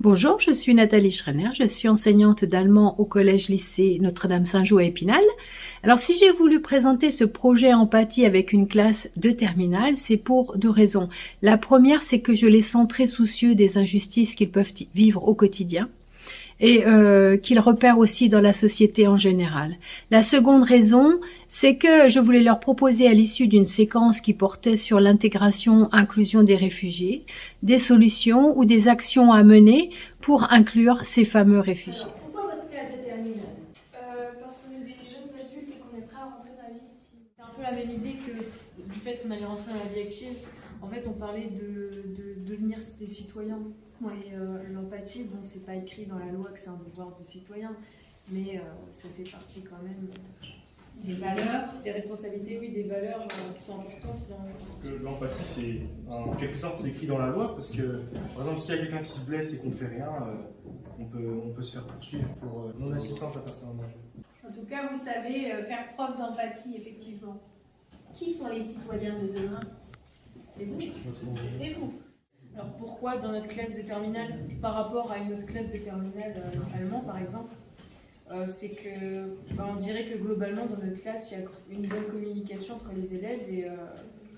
Bonjour, je suis Nathalie Schreiner, je suis enseignante d'allemand au collège-lycée Notre-Dame-Saint-Jean à Épinal. Alors si j'ai voulu présenter ce projet empathie avec une classe de terminale, c'est pour deux raisons. La première, c'est que je les sens très soucieux des injustices qu'ils peuvent vivre au quotidien et euh, qu'ils repèrent aussi dans la société en général. La seconde raison, c'est que je voulais leur proposer à l'issue d'une séquence qui portait sur l'intégration, inclusion des réfugiés, des solutions ou des actions à mener pour inclure ces fameux réfugiés. Euh, la même idée que du fait qu'on allait rentrer dans la vie active. En fait, on parlait de, de devenir des citoyens. Et euh, l'empathie, bon, c'est pas écrit dans la loi que c'est un devoir de citoyen, mais euh, ça fait partie quand même euh, Des valeurs des responsabilités, oui, des valeurs euh, qui sont importantes dans. Parce que l'empathie, c'est en quelque sorte, c'est écrit dans la loi, parce que par exemple, s'il y a quelqu'un qui se blesse et qu'on ne fait rien, euh, on, peut, on peut se faire poursuivre pour euh, non-assistance à personne en danger. En tout cas, vous savez faire preuve d'empathie, effectivement. Qui sont les citoyens de demain? C'est vous. C'est vous. Alors pourquoi dans notre classe de terminale, par rapport à une autre classe de terminale euh, allemand par exemple, euh, c'est que bah, on dirait que globalement dans notre classe il y a une bonne communication entre les élèves et euh,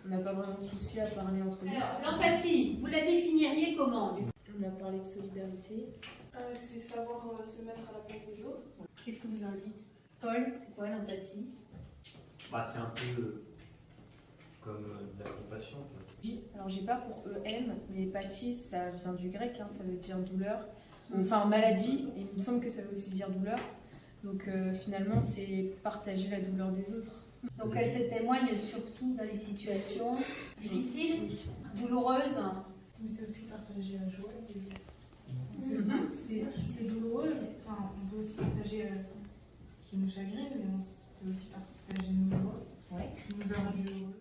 on n'a pas vraiment de souci à parler entre nous. Alors, l'empathie, vous la définiriez comment On a parlé de solidarité. Euh, c'est savoir euh, se mettre à la place des autres. Qu'est-ce que vous en dites? Paul, c'est quoi l'empathie? Bah, c'est un peu comme euh, de la compassion. Alors j'ai pas pour EM, mais pathie ça vient du grec, hein, ça veut dire douleur. Enfin maladie, et il me semble que ça veut aussi dire douleur. Donc euh, finalement c'est partager la douleur des autres. Donc elle se témoigne surtout dans les situations difficiles, douloureuses. Mais c'est aussi partager la joie. C'est- Mhm. C'est douloureux. Enfin, on peut aussi partager euh, ce qui nous chagrine, mais on peut aussi partager nos joies, Ouais. ce qui nous a rendus heureux.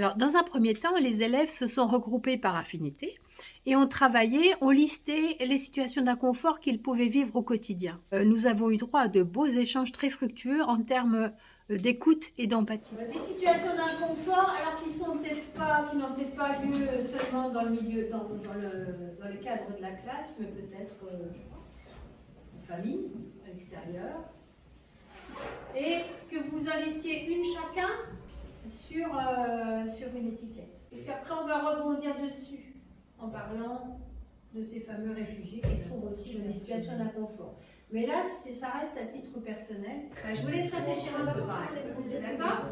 Alors, dans un premier temps, les élèves se sont regroupés par affinité et ont travaillé, ont listé les situations d'inconfort qu'ils pouvaient vivre au quotidien. Euh, nous avons eu droit à de beaux échanges très fructueux en termes euh, d'écoute et d'empathie. Des situations d'inconfort, alors qui n'ont peut-être pas lieu seulement dans le cadre de la classe, mais peut-être euh, en famille, à l'extérieur. Et que vous investiez une chacun sur, euh, sur une étiquette. Et qu'après on va rebondir dessus en parlant de ces fameux réfugiés qui se trouvent aussi dans des situations d'inconfort. Mais là, ça reste à titre personnel. Bah, je vous laisse réfléchir un peu. D'accord?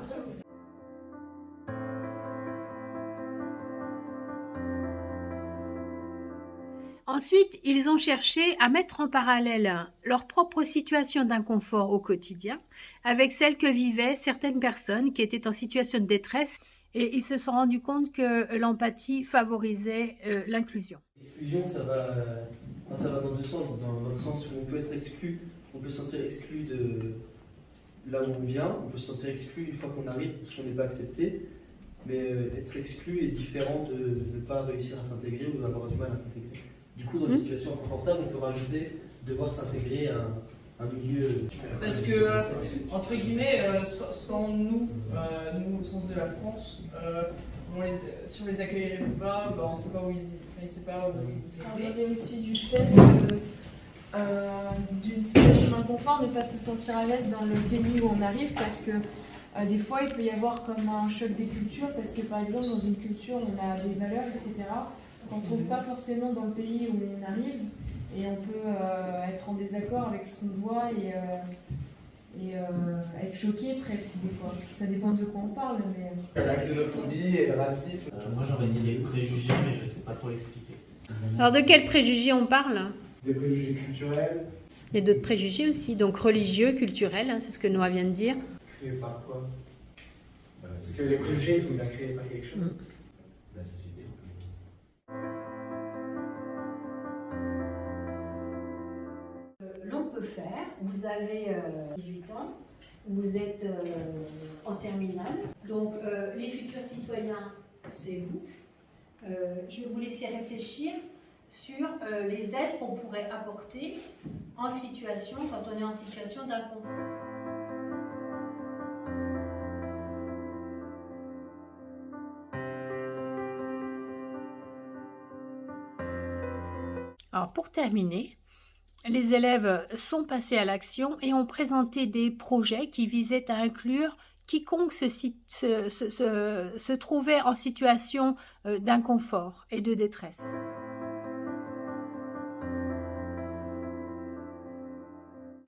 Ensuite, ils ont cherché à mettre en parallèle leur propre situation d'inconfort au quotidien avec celle que vivaient certaines personnes qui étaient en situation de détresse et ils se sont rendus compte que l'empathie favorisait euh, l'inclusion. L'exclusion, ça ça va dans deux sens. Dans, dans le sens où on peut être exclu, on peut se sentir exclu de là où on vient, on peut se sentir exclu une fois qu'on arrive parce qu'on n'est pas accepté. Mais euh, être exclu est différent de ne pas réussir à s'intégrer ou d'avoir du mal à s'intégrer. Du coup, dans des Mhm. situations inconfortables, on peut rajouter devoir s'intégrer à un, un milieu. Parce que, euh, entre guillemets, euh, sans nous, euh, nous au sens de la France, euh, on les, si on les accueillerait pas, bah, on ne sait pas où ils, enfin, il sait pas où ils On iraient. parlait aussi du fait euh, d'une situation d'inconfort, ne pas se sentir à l'aise dans le pays où on arrive parce que euh, des fois il peut y avoir comme un choc des cultures parce que par exemple dans une culture on a des valeurs etc. qu'on ne trouve pas forcément dans le pays où on arrive et on peut euh, être en désaccord avec ce qu'on voit et, euh, et euh, être choqué presque des fois. Ça dépend de quoi on parle mais... La xénophobie et le racisme. Euh, moi j'aurais dit les préjugés, mais je sais pas trop l'expliquer. Alors de quels préjugés on parle? Des préjugés culturels Il y a d'autres préjugés aussi, donc religieux, culturels, hein, c'est ce que Noah vient de dire. créés par quoi? Parce que les préjugés sont bien créés par quelque chose. La faire. Vous avez euh, 18 ans, vous êtes euh, en terminale, donc euh, les futurs citoyens, c'est vous. je vais vous laisser réfléchir sur les aides qu'on pourrait apporter en situation, quand on est en situation d'inconfort. Alors pour terminer, les élèves sont passés à l'action et ont présenté des projets qui visaient à inclure quiconque se, trouvait en situation euh, d'inconfort et de détresse.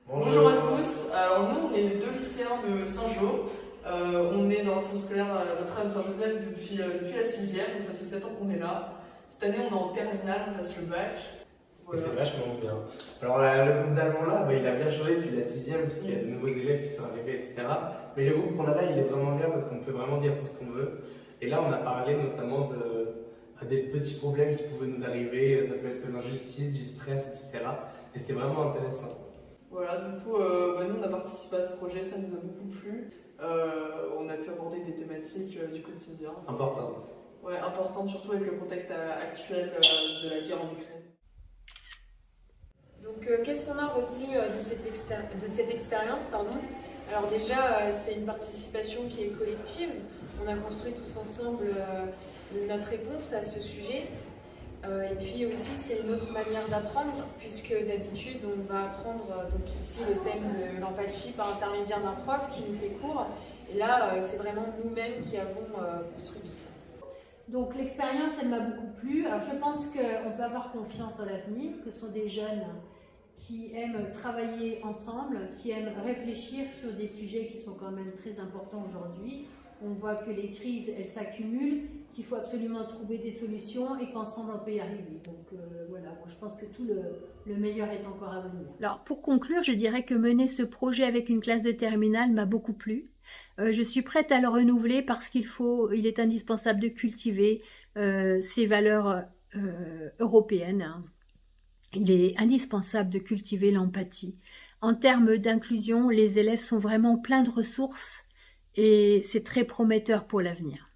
Bonjour à tous, alors nous on est deux lycéens de Saint-Jean. Euh, on est dans le centre scolaire euh, Notre-Dame Saint-Joseph depuis, depuis la 6 donc ça fait 7 ans qu'on est là. Cette année on est en terminale, on passe le bac. C'est vachement bien. Alors le groupe d'allemand là, bah, il a bien changé depuis la sixième parce qu'il y a de nouveaux élèves qui sont arrivés, etc. Mais le groupe qu'on a là, il est vraiment bien parce qu'on peut vraiment dire tout ce qu'on veut. Et là, on a parlé notamment de, des petits problèmes qui pouvaient nous arriver. Ça peut être de l'injustice, du stress, etc. Et c'était vraiment intéressant. Voilà, du coup, euh, bah, nous on a participé à ce projet, ça nous a beaucoup plu. Euh, on a pu aborder des thématiques euh, du quotidien. Importantes. Ouais, importantes surtout avec le contexte actuel de la guerre en Ukraine. Donc, euh, qu'est-ce qu'on a retenu euh, de cette, de cette expérience Alors déjà, euh, c'est une participation qui est collective. On a construit tous ensemble notre réponse à ce sujet. et puis aussi, c'est une autre manière d'apprendre, puisque d'habitude, on va apprendre donc ici le thème de l'empathie par intermédiaire d'un prof qui nous fait cours. Et là, c'est vraiment nous-mêmes qui avons construit tout ça. Donc l'expérience, elle m'a beaucoup plu. Alors je pense qu'on peut avoir confiance en l'avenir, que ce sont des jeunes qui aiment travailler ensemble, qui aiment réfléchir sur des sujets qui sont quand même très importants aujourd'hui. On voit que les crises, elles s'accumulent, qu'il faut absolument trouver des solutions et qu'ensemble on peut y arriver. Donc euh, voilà, je pense que tout le, le, meilleur est encore à venir. Alors pour conclure, je dirais que mener ce projet avec une classe de terminale m'a beaucoup plu. Euh, je suis prête à le renouveler parce qu'il faut, il est indispensable de cultiver euh, ces valeurs européennes. Hein. Il est indispensable de cultiver l'empathie. En termes d'inclusion, les élèves sont vraiment pleins de ressources et c'est très prometteur pour l'avenir.